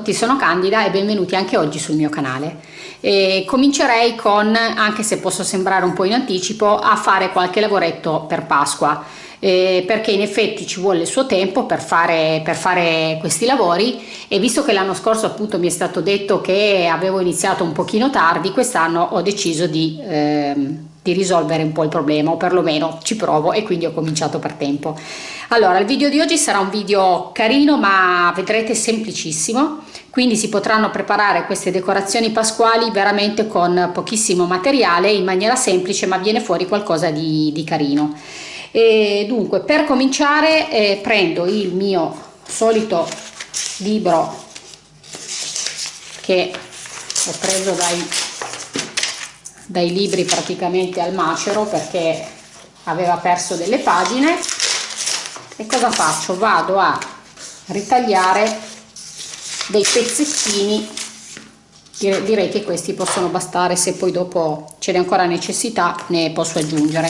Tutti, sono Candida e benvenuti anche oggi sul mio canale. E comincerei con, anche se posso sembrare un po' in anticipo, a fare qualche lavoretto per Pasqua. Eh, perché in effetti ci vuole il suo tempo per fare, per fare questi lavori e visto che l'anno scorso appunto mi è stato detto che avevo iniziato un pochino tardi, quest'anno ho deciso di... Ehm, di risolvere un po' il problema o perlomeno ci provo e quindi ho cominciato per tempo. Allora il video di oggi sarà un video carino ma vedrete semplicissimo. Quindi si potranno preparare queste decorazioni pasquali veramente con pochissimo materiale in maniera semplice ma viene fuori qualcosa di, di carino. E dunque per cominciare eh, prendo il mio solito libro che ho preso dai dai libri praticamente al macero perché aveva perso delle pagine. E cosa faccio? Vado a ritagliare dei pezzettini. Direi che questi possono bastare se poi dopo ce n'è ancora necessità ne posso aggiungere.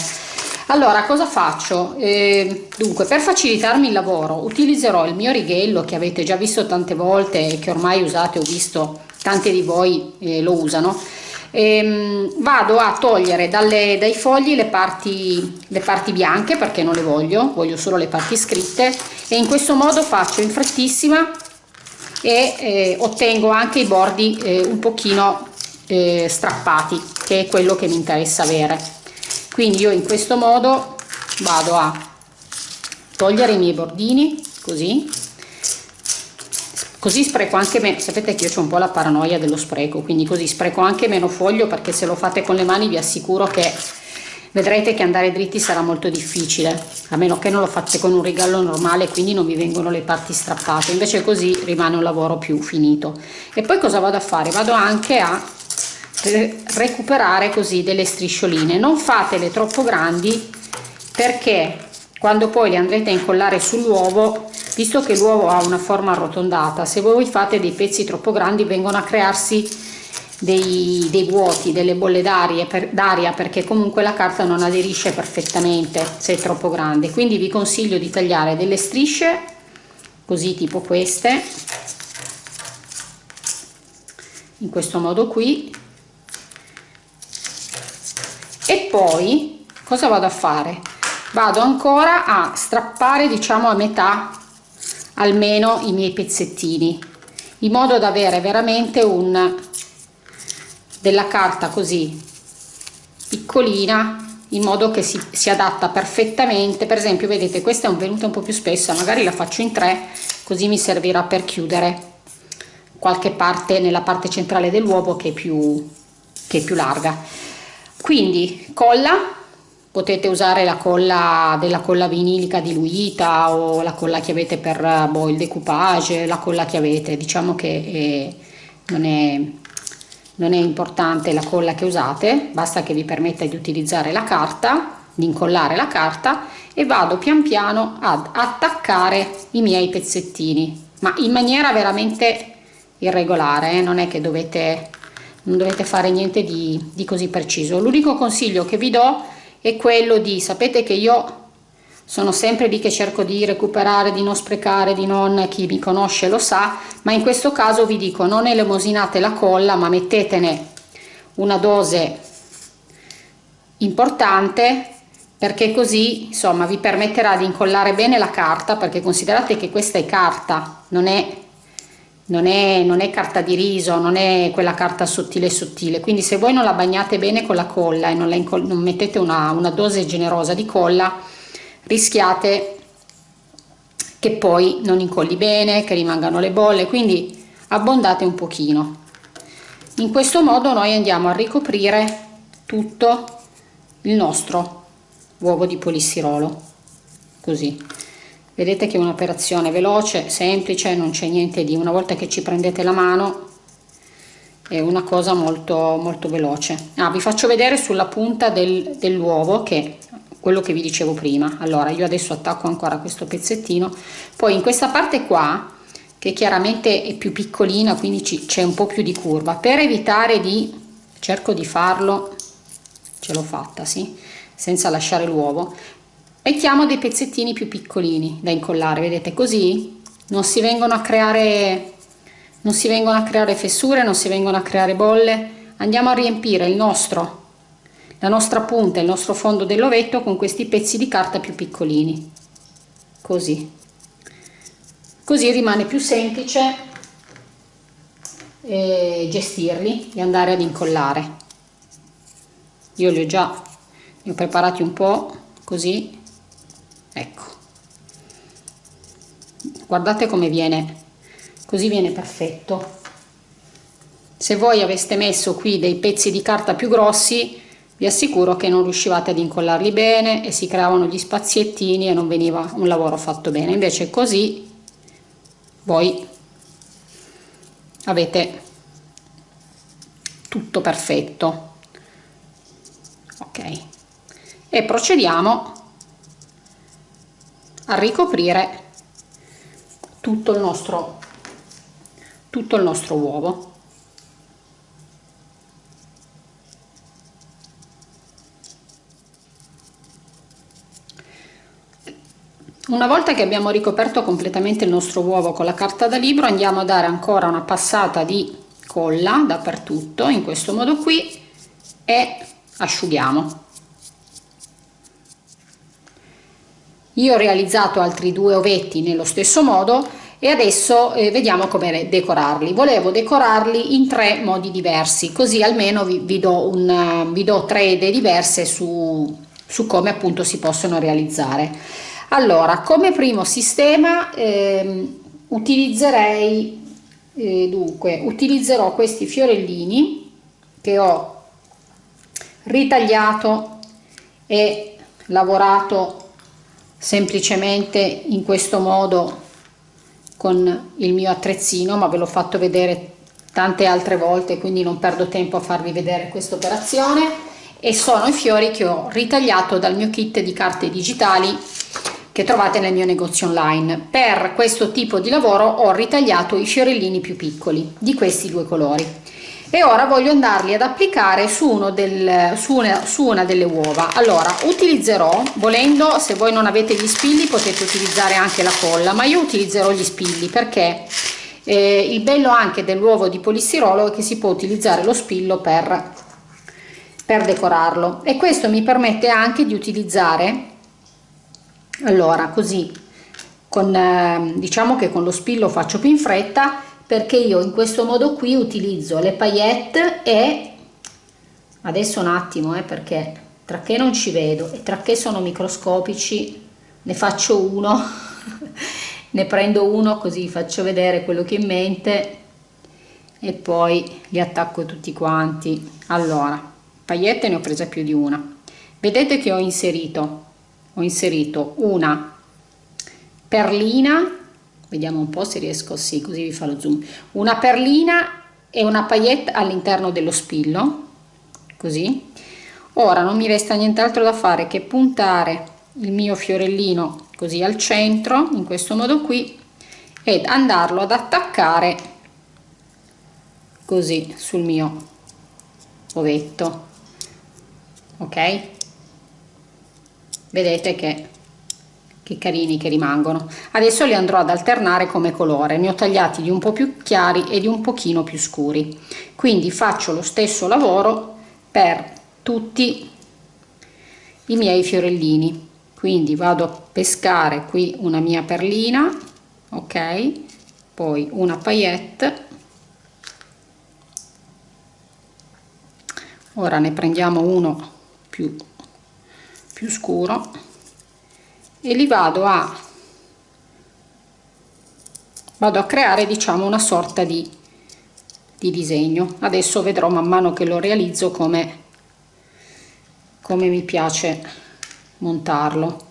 Allora cosa faccio? Eh, dunque per facilitarmi il lavoro utilizzerò il mio righello che avete già visto tante volte e che ormai usate ho visto tante di voi eh, lo usano ehm, vado a togliere dalle, dai fogli le parti, le parti bianche perché non le voglio, voglio solo le parti scritte e in questo modo faccio in frettissima e eh, ottengo anche i bordi eh, un pochino eh, strappati che è quello che mi interessa avere. Quindi io in questo modo vado a togliere i miei bordini così così spreco anche meno sapete che io ho un po' la paranoia dello spreco quindi così spreco anche meno foglio perché se lo fate con le mani vi assicuro che vedrete che andare dritti sarà molto difficile a meno che non lo fate con un rigallo normale quindi non vi vengono le parti strappate. Invece così rimane un lavoro più finito. E poi cosa vado a fare? Vado anche a recuperare così delle striscioline. Non fatele troppo grandi perché quando poi le andrete a incollare sull'uovo visto che l'uovo ha una forma arrotondata se voi fate dei pezzi troppo grandi vengono a crearsi dei, dei vuoti delle bolle d'aria per, perché comunque la carta non aderisce perfettamente se è troppo grande. Quindi vi consiglio di tagliare delle strisce così tipo queste in questo modo qui. E poi cosa vado a fare? Vado ancora a strappare diciamo a metà almeno i miei pezzettini in modo da avere veramente un della carta così piccolina in modo che si, si adatta perfettamente. Per esempio vedete questa è un venuta un po più spessa magari la faccio in tre così mi servirà per chiudere qualche parte nella parte centrale dell'uovo che è più che è più larga. Quindi colla potete usare la colla della colla vinilica diluita o la colla che avete per boh, il decoupage, la colla che avete, diciamo che è, non, è, non è importante la colla che usate, basta che vi permetta di utilizzare la carta, di incollare la carta e vado pian piano ad attaccare i miei pezzettini, ma in maniera veramente irregolare, eh? non è che dovete, non dovete fare niente di, di così preciso. L'unico consiglio che vi do è quello di, sapete che io sono sempre lì che cerco di recuperare, di non sprecare, di non, chi mi conosce lo sa, ma in questo caso vi dico non elemosinate la colla ma mettetene una dose importante perché così insomma vi permetterà di incollare bene la carta perché considerate che questa è carta, non è non è, non è, carta di riso, non è quella carta sottile sottile, quindi se voi non la bagnate bene con la colla e non, non mettete una, una dose generosa di colla, rischiate che poi non incolli bene, che rimangano le bolle, quindi abbondate un pochino. In questo modo noi andiamo a ricoprire tutto il nostro uovo di polistirolo, così vedete che è un'operazione veloce semplice non c'è niente di una volta che ci prendete la mano è una cosa molto molto veloce. Ah, vi faccio vedere sulla punta del, dell'uovo che quello che vi dicevo prima. Allora io adesso attacco ancora questo pezzettino. Poi in questa parte qua che chiaramente è più piccolina quindi c'è un po più di curva. Per evitare di cerco di farlo ce l'ho fatta sì senza lasciare l'uovo mettiamo dei pezzettini più piccolini da incollare vedete così non si vengono a creare non si vengono a creare fessure non si vengono a creare bolle. Andiamo a riempire il nostro la nostra punta il nostro fondo dell'ovetto con questi pezzi di carta più piccolini. Così. Così rimane più semplice eh, gestirli e andare ad incollare. Io li ho già li ho preparati un po' così ecco. Guardate come viene. Così viene perfetto. Se voi aveste messo qui dei pezzi di carta più grossi vi assicuro che non riuscivate ad incollarli bene e si creavano gli spaziettini e non veniva un lavoro fatto bene. Invece così voi avete tutto perfetto. Ok. E procediamo a ricoprire tutto il nostro tutto il nostro uovo Una volta che abbiamo ricoperto completamente il nostro uovo con la carta da libro andiamo a dare ancora una passata di colla dappertutto in questo modo qui e asciughiamo. Io ho realizzato altri due ovetti nello stesso modo e adesso eh, vediamo come decorarli. Volevo decorarli in tre modi diversi, così almeno vi, vi, do, un, vi do tre idee diverse su, su come appunto si possono realizzare allora come primo sistema ehm, utilizzerei eh, dunque utilizzerò questi fiorellini che ho ritagliato e lavorato semplicemente in questo modo con il mio attrezzino ma ve l'ho fatto vedere tante altre volte quindi non perdo tempo a farvi vedere questa operazione e sono i fiori che ho ritagliato dal mio kit di carte digitali che trovate nel mio negozio online. Per questo tipo di lavoro ho ritagliato i fiorellini più piccoli di questi due colori e ora voglio andarli ad applicare su, uno del, su, una, su una delle uova. Allora utilizzerò, volendo se voi non avete gli spilli potete utilizzare anche la colla, ma io utilizzerò gli spilli perché eh, il bello anche dell'uovo di polistirolo è che si può utilizzare lo spillo per, per decorarlo e questo mi permette anche di utilizzare allora così con eh, diciamo che con lo spillo faccio più in fretta perché io in questo modo qui utilizzo le paillette e adesso un attimo eh, perché tra che non ci vedo e tra che sono microscopici ne faccio uno ne prendo uno così faccio vedere quello che ho in mente e poi li attacco tutti quanti. Allora paillette ne ho presa più di una. Vedete che ho inserito ho inserito una perlina vediamo un po se riesco sì così vi fa lo zoom. Una perlina e una paillette all'interno dello spillo così. Ora non mi resta nient'altro da fare che puntare il mio fiorellino così al centro in questo modo qui ed andarlo ad attaccare così sul mio ovetto. Ok? Vedete che, che carini che rimangono. Adesso li andrò ad alternare come colore. Ne ho tagliati di un po più chiari e di un pochino più scuri. Quindi faccio lo stesso lavoro per tutti i miei fiorellini. Quindi vado a pescare qui una mia perlina ok? Poi una paillette. Ora ne prendiamo uno più più scuro e li vado a vado a creare diciamo una sorta di, di disegno. Adesso vedrò man mano che lo realizzo come come mi piace montarlo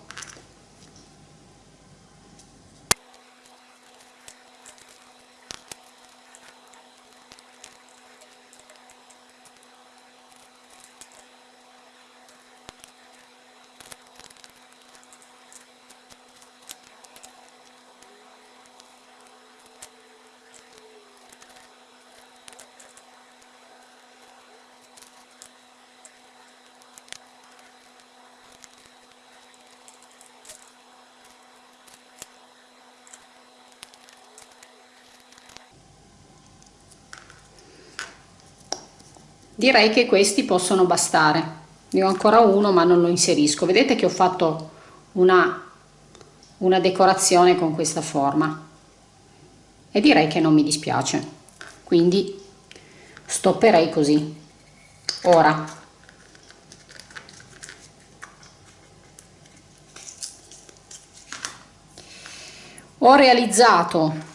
direi che questi possono bastare. Ne ho ancora uno ma non lo inserisco. Vedete che ho fatto una, una decorazione con questa forma. E direi che non mi dispiace. Quindi stopperei così. Ora. Ho realizzato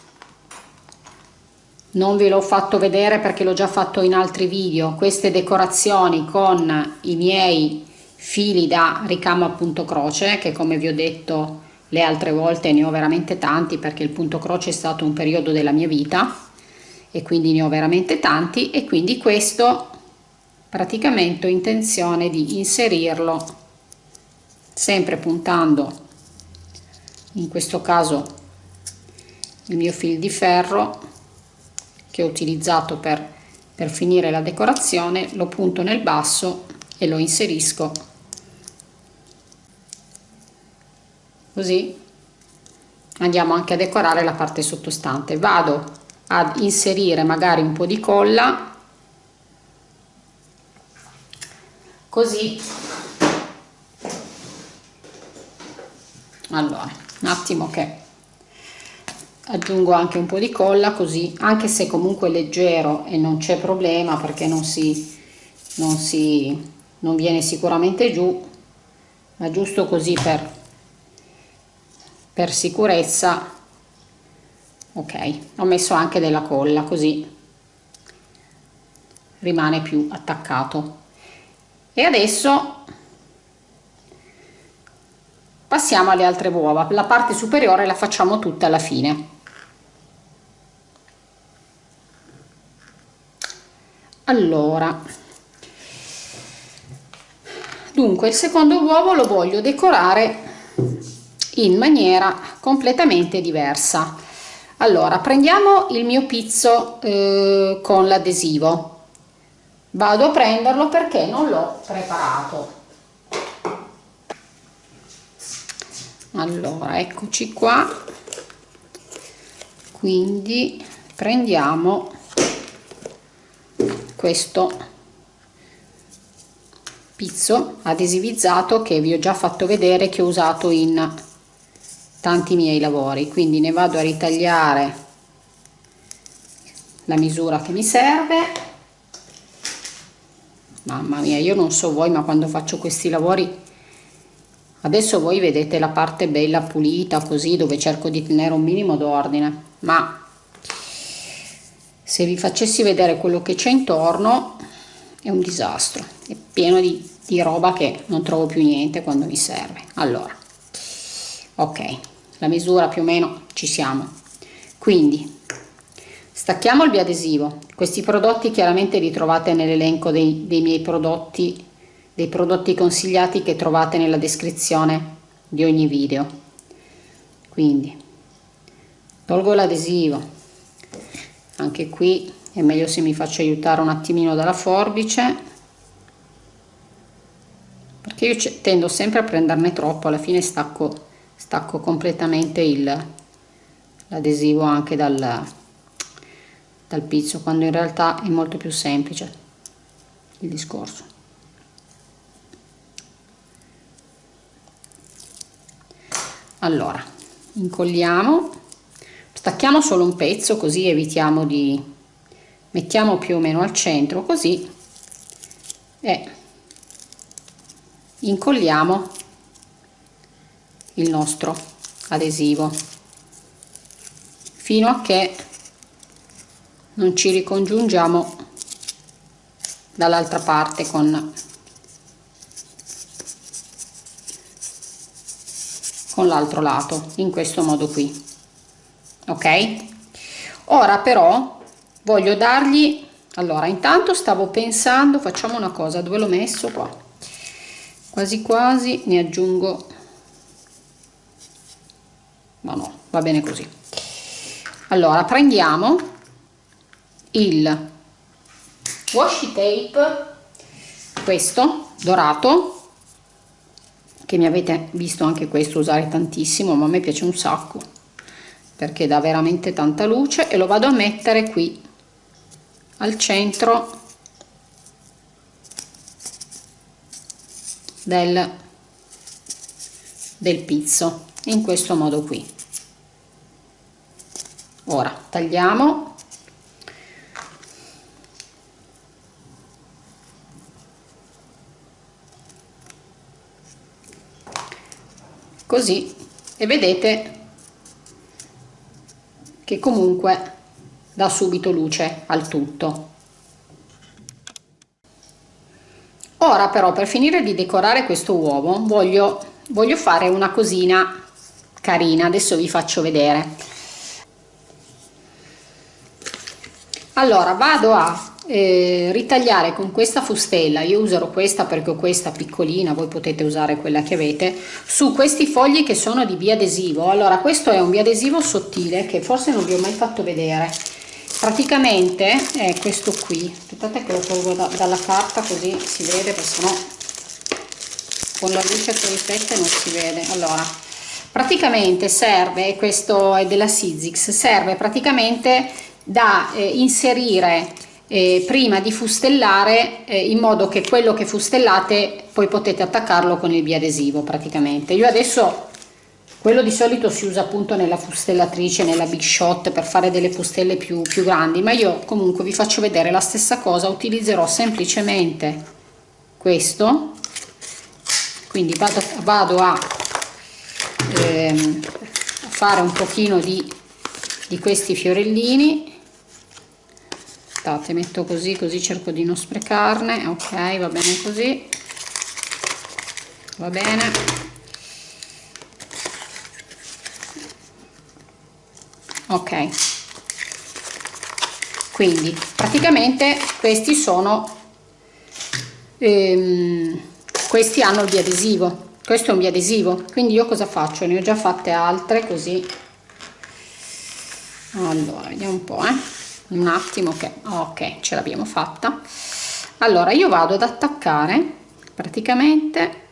non ve l'ho fatto vedere perché l'ho già fatto in altri video. Queste decorazioni con i miei fili da ricamo a punto croce che come vi ho detto le altre volte ne ho veramente tanti perché il punto croce è stato un periodo della mia vita e quindi ne ho veramente tanti e quindi questo praticamente ho intenzione di inserirlo sempre puntando in questo caso il mio fil di ferro che ho utilizzato per, per finire la decorazione lo punto nel basso e lo inserisco così. Andiamo anche a decorare la parte sottostante. Vado ad inserire magari un po di colla così. Allora un attimo che aggiungo anche un po' di colla così anche se comunque leggero e non c'è problema perché non si non si non viene sicuramente giù ma giusto così per per sicurezza ok. Ho messo anche della colla così rimane più attaccato. E adesso passiamo alle altre uova. La parte superiore la facciamo tutta alla fine allora dunque il secondo uovo lo voglio decorare in maniera completamente diversa. Allora prendiamo il mio pizzo eh, con l'adesivo. Vado a prenderlo perché non l'ho preparato. Allora eccoci qua. Quindi prendiamo questo pizzo adesivizzato che vi ho già fatto vedere che ho usato in tanti miei lavori. Quindi ne vado a ritagliare la misura che mi serve. Mamma mia io non so voi ma quando faccio questi lavori adesso voi vedete la parte bella pulita così dove cerco di tenere un minimo d'ordine. Ma se vi facessi vedere quello che c'è intorno è un disastro. È pieno di, di roba che non trovo più niente quando mi serve. Allora ok la misura più o meno ci siamo. Quindi stacchiamo il biadesivo. Questi prodotti chiaramente li trovate nell'elenco dei, dei miei prodotti dei prodotti consigliati che trovate nella descrizione di ogni video. Quindi tolgo l'adesivo anche qui è meglio se mi faccio aiutare un attimino dalla forbice perché io tendo sempre a prenderne troppo alla fine stacco stacco completamente l'adesivo anche dal, dal pizzo quando in realtà è molto più semplice il discorso. Allora incolliamo stacchiamo solo un pezzo così evitiamo di mettiamo più o meno al centro così e incolliamo il nostro adesivo fino a che non ci ricongiungiamo dall'altra parte con con l'altro lato in questo modo qui ok? Ora però voglio dargli allora intanto stavo pensando facciamo una cosa dove l'ho messo? Qua. Quasi quasi ne aggiungo. Ma no va bene così. Allora prendiamo il washi tape questo dorato che mi avete visto anche questo usare tantissimo ma a me piace un sacco perché dà veramente tanta luce e lo vado a mettere qui al centro del, del pizzo in questo modo qui. Ora tagliamo. Così. E vedete che comunque dà subito luce al tutto. Ora però per finire di decorare questo uovo voglio voglio fare una cosina carina. Adesso vi faccio vedere. Allora vado a eh, ritagliare con questa fustella io userò questa perché ho questa piccolina voi potete usare quella che avete su questi fogli che sono di biadesivo. Allora questo è un biadesivo sottile che forse non vi ho mai fatto vedere. Praticamente è questo qui. Aspettate che lo tolgo da, dalla carta così si vede perché sennò con la luce che riflette non si vede. Allora praticamente serve questo è della Sizix serve praticamente da eh, inserire eh, prima di fustellare eh, in modo che quello che fustellate poi potete attaccarlo con il biadesivo praticamente. Io adesso quello di solito si usa appunto nella fustellatrice nella big shot per fare delle fustelle più, più grandi ma io comunque vi faccio vedere la stessa cosa utilizzerò semplicemente questo. Quindi vado, vado a ehm, fare un pochino di, di questi fiorellini aspettate metto così così cerco di non sprecarne ok va bene così va bene. Ok. Quindi praticamente questi sono ehm, questi hanno il biadesivo questo è un biadesivo quindi io cosa faccio? Ne ho già fatte altre così. Allora vediamo un po' eh un attimo che ok ce l'abbiamo fatta. Allora io vado ad attaccare praticamente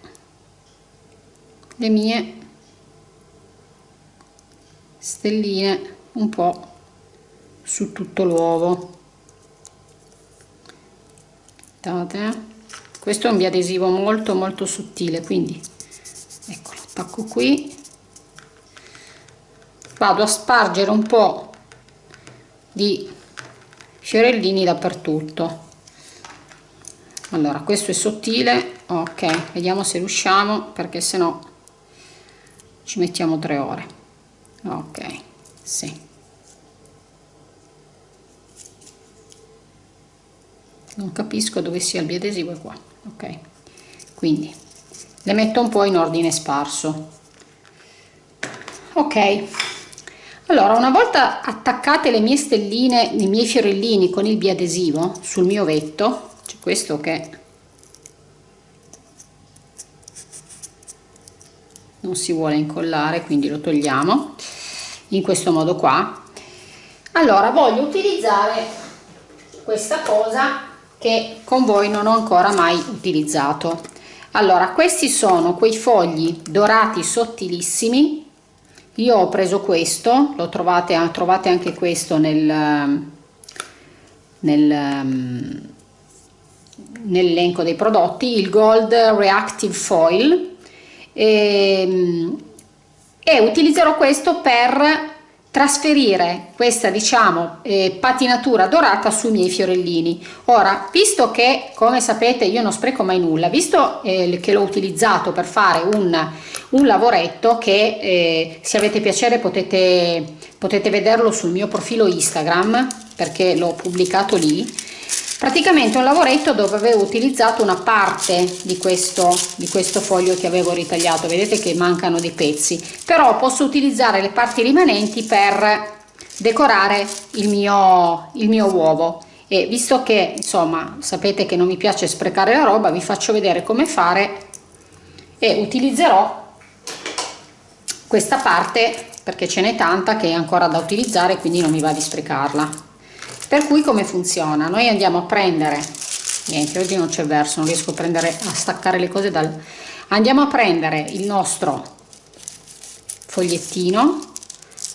le mie stelline un po su tutto l'uovo. Questo è un biadesivo molto molto sottile quindi ecco attacco qui. Vado a spargere un po di fiorellini dappertutto. Allora questo è sottile ok vediamo se riusciamo perché se no ci mettiamo tre ore. Ok sì. Non capisco dove sia il biadesivo è qua ok. Quindi le metto un po in ordine sparso. Ok allora una volta attaccate le mie stelline i miei fiorellini con il biadesivo sul mio vetto c'è questo che non si vuole incollare quindi lo togliamo in questo modo qua. Allora voglio utilizzare questa cosa che con voi non ho ancora mai utilizzato. Allora questi sono quei fogli dorati sottilissimi io ho preso questo lo trovate, trovate anche questo nel, nel nell'elenco dei prodotti il gold reactive foil. E, e utilizzerò questo per trasferire questa diciamo eh, patinatura dorata sui miei fiorellini. Ora visto che come sapete io non spreco mai nulla visto eh, che l'ho utilizzato per fare un, un lavoretto che eh, se avete piacere potete potete vederlo sul mio profilo instagram perché l'ho pubblicato lì praticamente un lavoretto dove avevo utilizzato una parte di questo di questo foglio che avevo ritagliato. Vedete che mancano dei pezzi. Però posso utilizzare le parti rimanenti per decorare il mio il mio uovo. E visto che insomma sapete che non mi piace sprecare la roba vi faccio vedere come fare e utilizzerò questa parte perché ce n'è tanta che è ancora da utilizzare quindi non mi va di sprecarla per cui come funziona? Noi andiamo a prendere niente oggi non c'è verso non riesco a prendere a staccare le cose dal andiamo a prendere il nostro fogliettino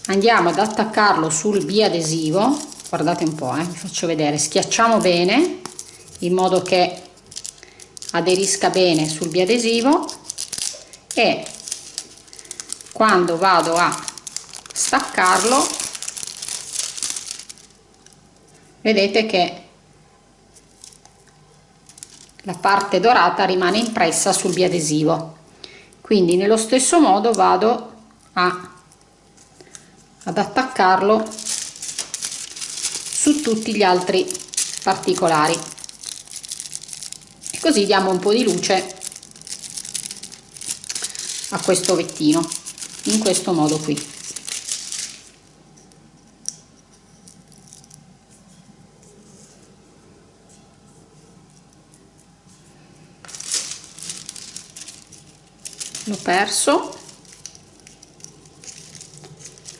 andiamo ad attaccarlo sul biadesivo guardate un po' eh, vi faccio vedere schiacciamo bene in modo che aderisca bene sul biadesivo e quando vado a staccarlo vedete che la parte dorata rimane impressa sul biadesivo. Quindi nello stesso modo vado a, ad attaccarlo su tutti gli altri particolari. E così diamo un po' di luce a questo vettino in questo modo qui l'ho perso.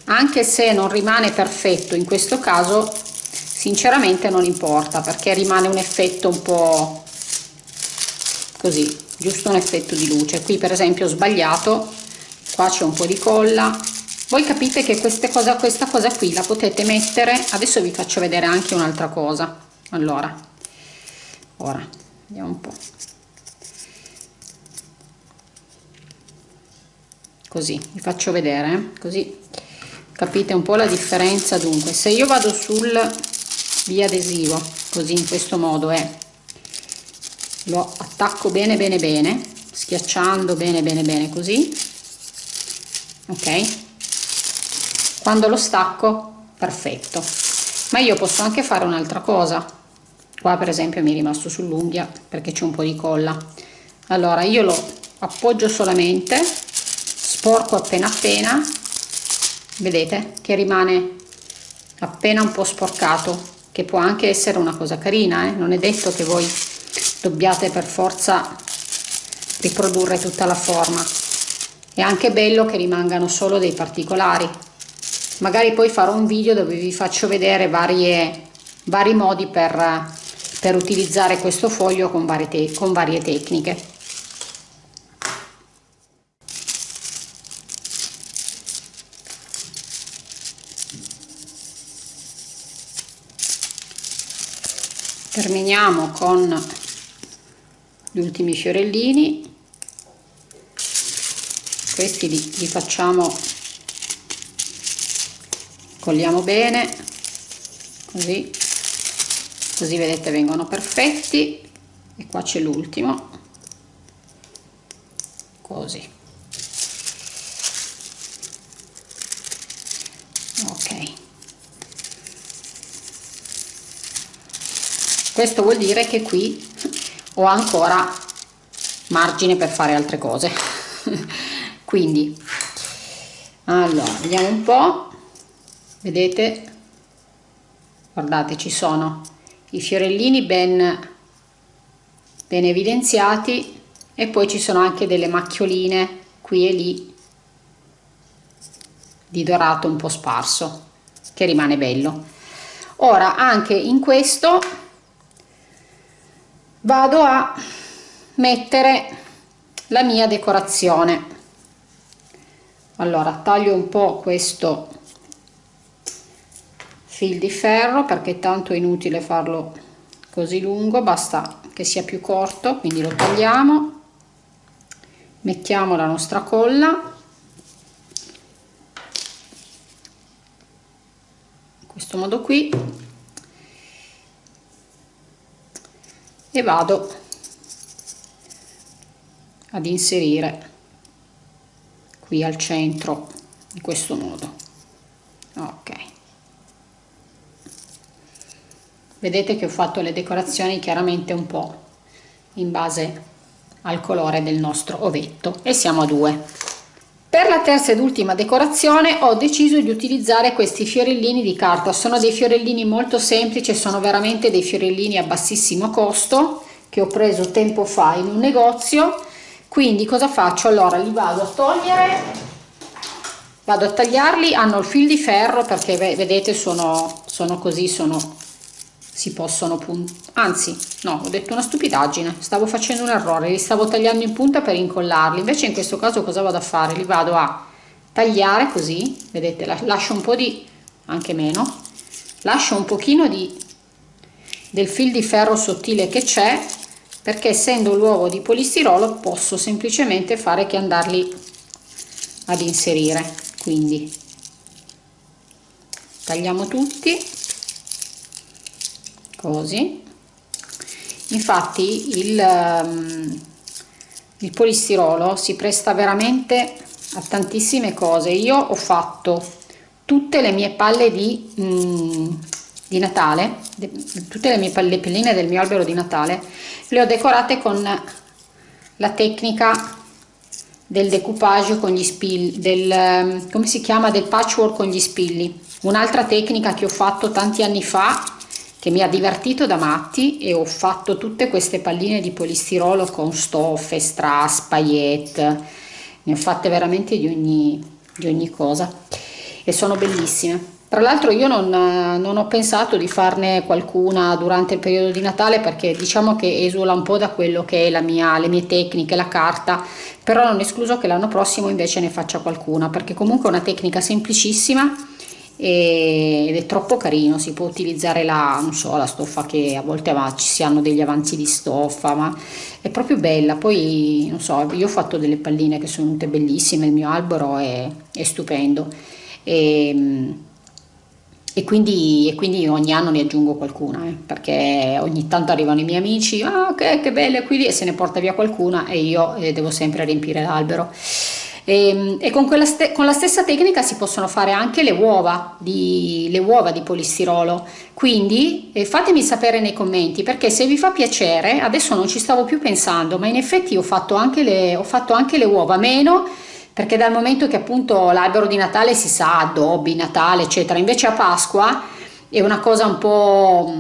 Anche se non rimane perfetto in questo caso sinceramente non importa perché rimane un effetto un po' così giusto un effetto di luce. Qui per esempio ho sbagliato qua c'è un po' di colla. Voi capite che queste cosa, questa cosa qui la potete mettere adesso vi faccio vedere anche un'altra cosa. Allora ora vediamo un po' così vi faccio vedere eh? così capite un po la differenza. Dunque se io vado sul biadesivo così in questo modo è lo attacco bene bene bene schiacciando bene bene bene così ok? Quando lo stacco perfetto. Ma io posso anche fare un'altra cosa. Qua per esempio mi è rimasto sull'unghia perché c'è un po di colla. Allora io lo appoggio solamente sporco appena appena. Vedete che rimane appena un po' sporcato che può anche essere una cosa carina eh? non è detto che voi dobbiate per forza riprodurre tutta la forma. È anche bello che rimangano solo dei particolari. Magari poi farò un video dove vi faccio vedere varie, vari modi per, per utilizzare questo foglio con varie, con varie tecniche terminiamo con gli ultimi fiorellini. Questi li, li facciamo colliamo bene così così vedete vengono perfetti. E qua c'è l'ultimo. Così questo vuol dire che qui ho ancora margine per fare altre cose. Quindi allora vediamo un po. Vedete? Guardate ci sono i fiorellini ben ben evidenziati e poi ci sono anche delle macchioline qui e lì di dorato un po' sparso che rimane bello. Ora anche in questo vado a mettere la mia decorazione. Allora taglio un po questo fil di ferro perché tanto è inutile farlo così lungo basta che sia più corto quindi lo tagliamo. Mettiamo la nostra colla. In questo modo qui e vado ad inserire qui al centro in questo modo ok. Vedete che ho fatto le decorazioni chiaramente un po in base al colore del nostro ovetto e siamo a due per la terza ed ultima decorazione ho deciso di utilizzare questi fiorellini di carta, sono dei fiorellini molto semplici, sono veramente dei fiorellini a bassissimo costo che ho preso tempo fa in un negozio, quindi cosa faccio? Allora li vado a togliere, vado a tagliarli, hanno il fil di ferro perché vedete sono, sono così, sono si possono anzi no ho detto una stupidaggine stavo facendo un errore li stavo tagliando in punta per incollarli invece in questo caso cosa vado a fare? Li vado a tagliare così vedete lascio un po di anche meno lascio un pochino di del fil di ferro sottile che c'è perché essendo l'uovo di polistirolo posso semplicemente fare che andarli ad inserire quindi tagliamo tutti così. Infatti il, um, il polistirolo si presta veramente a tantissime cose. Io ho fatto tutte le mie palle di, mm, di Natale tutte le mie palle, pelline del mio albero di Natale le ho decorate con la tecnica del decoupage con gli spilli del ehm, come si chiama del patchwork con gli spilli. Un'altra tecnica che ho fatto tanti anni fa che mi ha divertito da matti e ho fatto tutte queste palline di polistirolo con stoffe, strass, paillette, ne ho fatte veramente di ogni, di ogni cosa e sono bellissime. Tra l'altro io non, non, ho pensato di farne qualcuna durante il periodo di Natale perché diciamo che esula un po' da quello che è la mia, le mie tecniche, la carta, però non escluso che l'anno prossimo invece ne faccia qualcuna perché comunque è una tecnica semplicissima ed è troppo carino si può utilizzare la, so, la stoffa che a volte ci si hanno degli avanzi di stoffa ma è proprio bella. Poi non so io ho fatto delle palline che sono venute bellissime il mio albero è, è stupendo. E, e, quindi, e quindi ogni anno ne aggiungo qualcuna eh, perché ogni tanto arrivano i miei amici ah ok che belle qui e se ne porta via qualcuna e io eh, devo sempre riempire l'albero e, ehm, e con, con, la stessa tecnica si possono fare anche le uova di, le uova di polistirolo. Quindi eh, fatemi sapere nei commenti perché se vi fa piacere adesso non ci stavo più pensando ma in effetti ho fatto anche le, ho fatto anche le uova meno perché dal momento che appunto l'albero di Natale si sa addobbi, Natale eccetera invece a Pasqua è una cosa un po'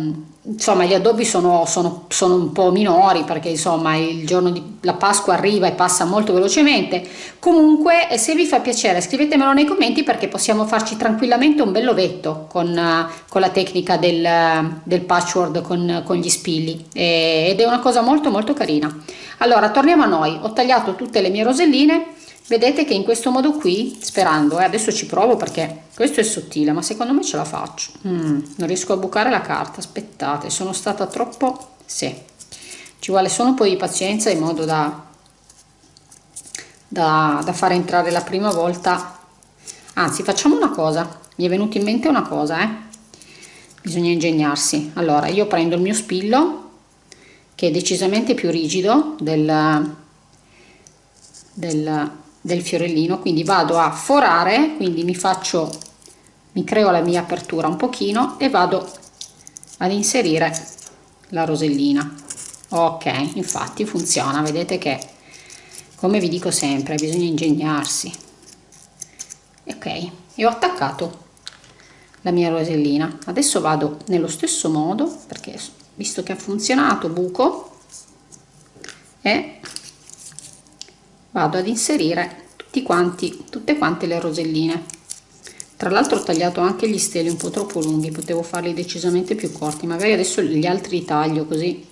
insomma gli addobbi sono, sono, sono, un po' minori perché insomma il giorno della Pasqua arriva e passa molto velocemente. Comunque se vi fa piacere scrivetemelo nei commenti perché possiamo farci tranquillamente un bellovetto con, con la tecnica del, del patchwork con, con gli spilli. Ed è una cosa molto molto carina. Allora torniamo a noi. Ho tagliato tutte le mie roselline vedete che in questo modo qui sperando eh, adesso ci provo perché questo è sottile ma secondo me ce la faccio. Mm, non riesco a bucare la carta aspettate sono stata troppo sì ci vuole solo un po' di pazienza in modo da da, da fare entrare la prima volta. Anzi facciamo una cosa mi è venuta in mente una cosa eh. Bisogna ingegnarsi. Allora io prendo il mio spillo che è decisamente più rigido del, del del fiorellino quindi vado a forare quindi mi faccio mi creo la mia apertura un pochino e vado ad inserire la rosellina. Ok infatti funziona vedete che come vi dico sempre bisogna ingegnarsi. Ok e ho attaccato la mia rosellina. Adesso vado nello stesso modo perché visto che ha funzionato buco e vado ad inserire tutti quanti tutte quante le roselline. Tra l'altro ho tagliato anche gli steli un po' troppo lunghi potevo farli decisamente più corti magari adesso gli altri li taglio così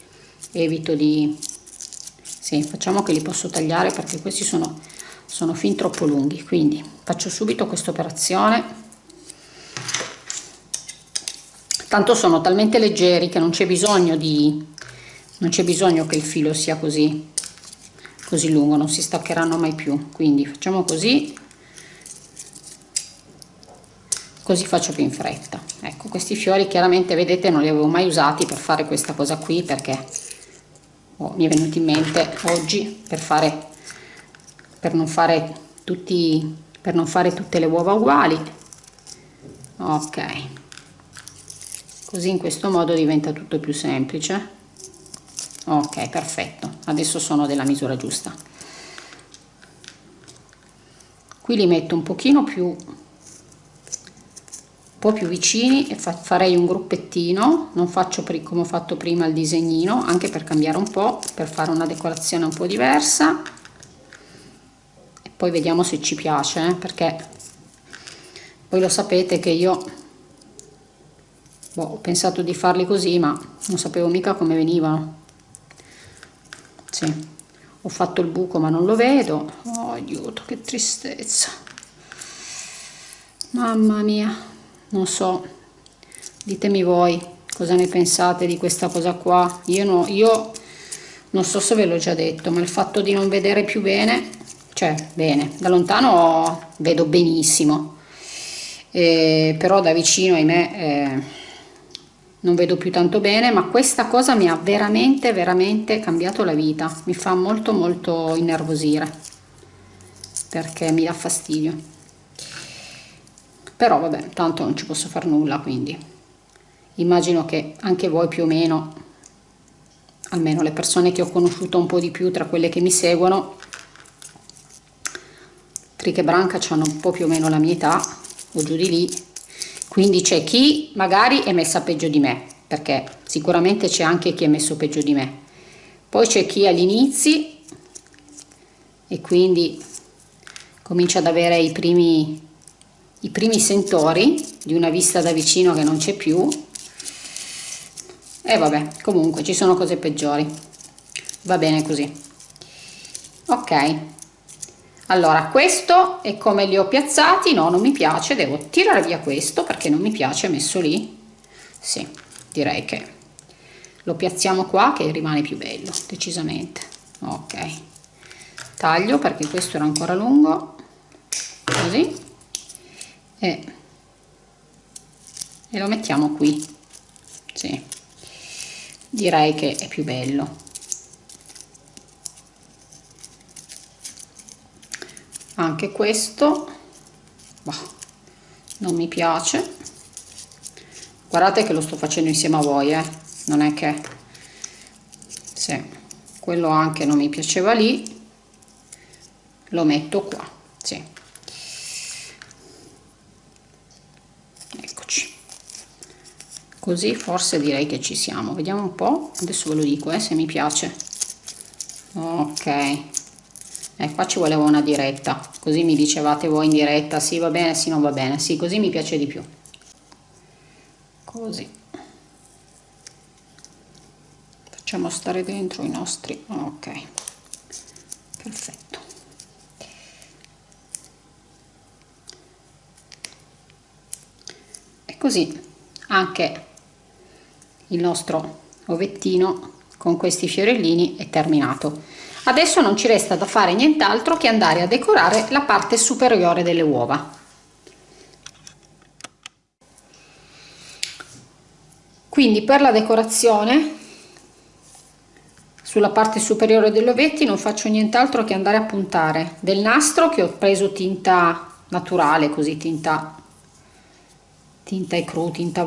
evito di sì, facciamo che li posso tagliare perché questi sono, sono fin troppo lunghi. Quindi faccio subito questa operazione. Tanto sono talmente leggeri che non c'è bisogno di non c'è bisogno che il filo sia così così lungo non si staccheranno mai più. Quindi facciamo così. Così faccio più in fretta. Ecco questi fiori chiaramente vedete non li avevo mai usati per fare questa cosa qui perché oh, mi è venuto in mente oggi per fare per non fare tutti per non fare tutte le uova uguali. Ok. Così in questo modo diventa tutto più semplice ok perfetto. Adesso sono della misura giusta. Qui li metto un pochino più un po più vicini e fa, farei un gruppettino. Non faccio come ho fatto prima il disegnino anche per cambiare un po per fare una decorazione un po diversa. E poi vediamo se ci piace eh, perché poi lo sapete che io boh, ho pensato di farli così ma non sapevo mica come venivano sì. Ho fatto il buco ma non lo vedo. Oh aiuto che tristezza. Mamma mia. Non so. Ditemi voi cosa ne pensate di questa cosa qua. Io no io non so se ve l'ho già detto ma il fatto di non vedere più bene cioè bene da lontano vedo benissimo. Eh, però da vicino ahimè eh, non vedo più tanto bene ma questa cosa mi ha veramente veramente cambiato la vita. Mi fa molto molto innervosire perché mi dà fastidio. Però vabbè tanto non ci posso fare nulla quindi. Immagino che anche voi più o meno almeno le persone che ho conosciuto un po' di più tra quelle che mi seguono Triche Branca hanno un po' più o meno la mia età o giù di lì quindi c'è chi magari è messa peggio di me perché sicuramente c'è anche chi è messo peggio di me. Poi c'è chi agli inizi e quindi comincia ad avere i primi i primi sentori di una vista da vicino che non c'è più. E vabbè comunque ci sono cose peggiori. Va bene così. Ok allora questo è come li ho piazzati. No non mi piace. Devo tirare via questo perché non mi piace messo lì. Sì direi che lo piazziamo qua che rimane più bello decisamente. Ok. Taglio perché questo era ancora lungo. Così. E, e lo mettiamo qui. Sì. Direi che è più bello anche questo. Bah, non mi piace. Guardate che lo sto facendo insieme a voi eh? non è che se quello anche non mi piaceva lì. Lo metto qua sì. così forse direi che ci siamo. Vediamo un po. Adesso ve lo dico eh, se mi piace. Ok eh, qua ci voleva una diretta. Così mi dicevate voi in diretta. Sì va bene sì non va bene. Sì così mi piace di più. Così. Facciamo stare dentro i nostri. Ok. Perfetto. E così anche il nostro ovettino con questi fiorellini è terminato adesso non ci resta da fare nient'altro che andare a decorare la parte superiore delle uova. Quindi per la decorazione sulla parte superiore degli ovetti non faccio nient'altro che andare a puntare del nastro che ho preso tinta naturale così tinta tinta e cru tinta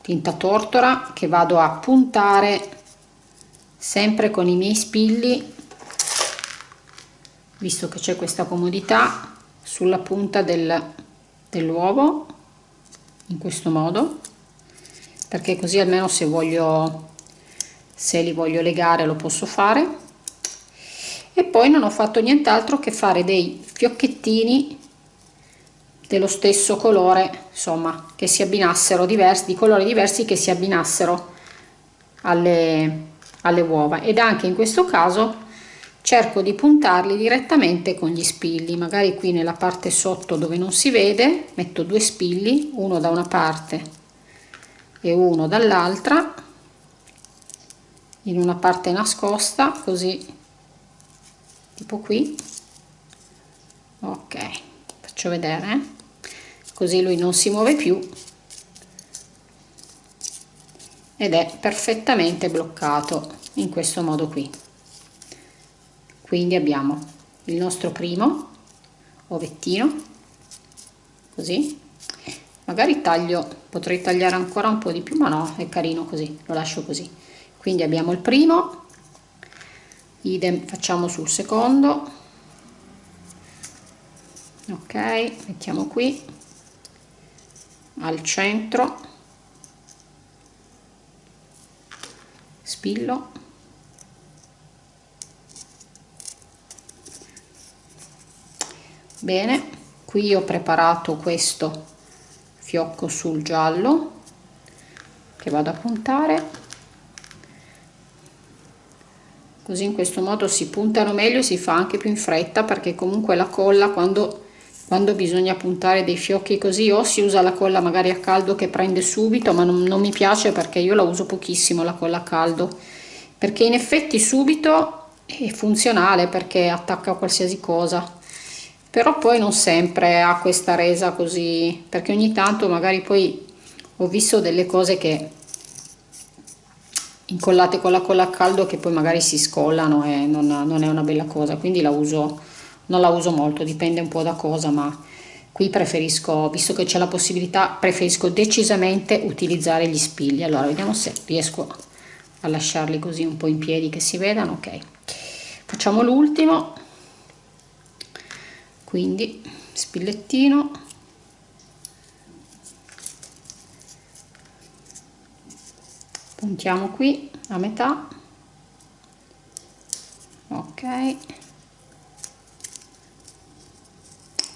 tinta tortora che vado a puntare sempre con i miei spilli visto che c'è questa comodità sulla punta del, dell'uovo in questo modo perché così almeno se voglio se li voglio legare lo posso fare. E poi non ho fatto nient'altro che fare dei fiocchettini dello stesso colore insomma che si abbinassero diversi di colori diversi che si abbinassero alle, alle uova. Ed anche in questo caso cerco di puntarli direttamente con gli spilli magari qui nella parte sotto dove non si vede metto due spilli uno da una parte e uno dall'altra in una parte nascosta così tipo qui. Ok faccio vedere eh? così lui non si muove più. Ed è perfettamente bloccato in questo modo qui quindi abbiamo il nostro primo ovettino così. Magari taglio potrei tagliare ancora un po di più ma no è carino così lo lascio così. Quindi abbiamo il primo idem facciamo sul secondo. Ok mettiamo qui. Al centro. Spillo bene qui ho preparato questo fiocco sul giallo che vado a puntare. Così in questo modo si puntano meglio e si fa anche più in fretta perché comunque la colla quando quando bisogna puntare dei fiocchi così o si usa la colla magari a caldo che prende subito ma non, non mi piace perché io la uso pochissimo la colla a caldo. Perché in effetti subito è funzionale perché attacca qualsiasi cosa però poi non sempre ha questa resa così perché ogni tanto magari poi ho visto delle cose che incollate con la colla a caldo che poi magari si scollano e non, non è una bella cosa quindi la uso non la uso molto dipende un po da cosa ma qui preferisco visto che c'è la possibilità preferisco decisamente utilizzare gli spigli. Allora vediamo se riesco a lasciarli così un po in piedi che si vedano. Ok. Facciamo l'ultimo quindi spillettino. Puntiamo qui a metà. Ok.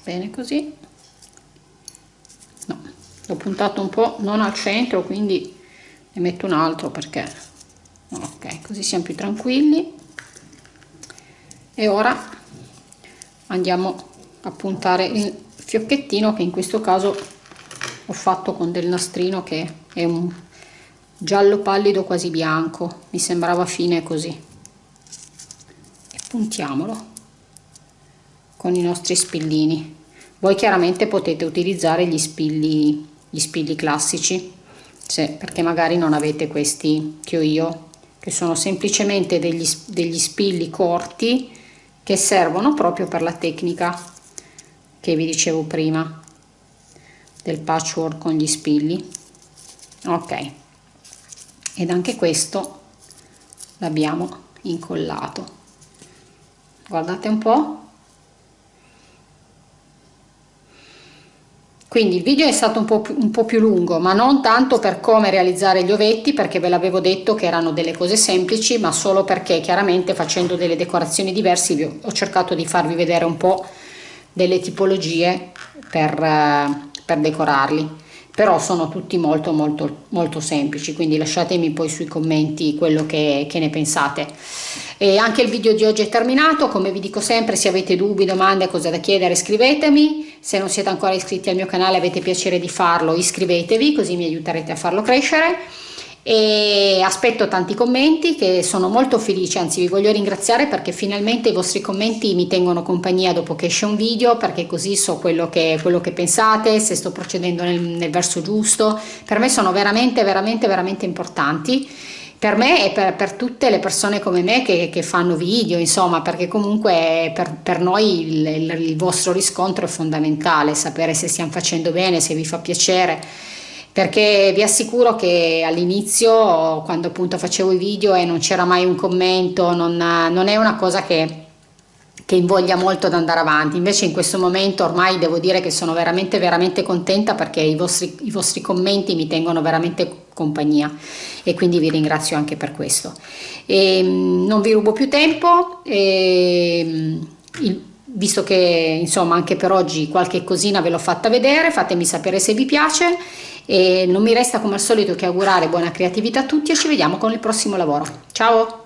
Bene così. No l'ho puntato un po non al centro quindi ne metto un altro perché ok così siamo più tranquilli. E ora andiamo a puntare il fiocchettino che in questo caso ho fatto con del nastrino che è un giallo pallido quasi bianco. Mi sembrava fine così. E puntiamolo con i nostri spillini. Voi chiaramente potete utilizzare gli spilli gli spilli classici se, perché magari non avete questi che ho io che sono semplicemente degli, degli spilli corti che servono proprio per la tecnica che vi dicevo prima del patchwork con gli spilli. Ok. Ed anche questo l'abbiamo incollato. Guardate un po. Quindi il video è stato un po, un po' più lungo ma non tanto per come realizzare gli ovetti perché ve l'avevo detto che erano delle cose semplici ma solo perché chiaramente facendo delle decorazioni diverse ho cercato di farvi vedere un po' delle tipologie per, eh, per decorarli però sono tutti molto molto molto semplici quindi lasciatemi poi sui commenti quello che, che ne pensate. E anche il video di oggi è terminato come vi dico sempre se avete dubbi domande cose da chiedere scrivetemi se non siete ancora iscritti al mio canale avete piacere di farlo iscrivetevi così mi aiuterete a farlo crescere e aspetto tanti commenti che sono molto felice anzi vi voglio ringraziare perché finalmente i vostri commenti mi tengono compagnia dopo che esce un video perché così so quello che, quello che pensate se sto procedendo nel, nel verso giusto. Per me sono veramente veramente veramente importanti. Per me e per, per, tutte le persone come me che, che fanno video, insomma, perché comunque per, per noi il, il, il, vostro riscontro è fondamentale, sapere se stiamo facendo bene, se vi fa piacere perché vi assicuro che all'inizio quando appunto facevo i video e non c'era mai un commento non, non è una cosa che, che invoglia molto ad andare avanti. Invece in questo momento ormai devo dire che sono veramente veramente contenta perché i vostri, i vostri commenti mi tengono veramente compagnia e quindi vi ringrazio anche per questo. E, ehm, non vi rubo più tempo e, ehm, il, visto che insomma anche per oggi qualche cosina ve l'ho fatta vedere fatemi sapere se vi piace e non mi resta come al solito che augurare buona creatività a tutti e ci vediamo con il prossimo lavoro. Ciao!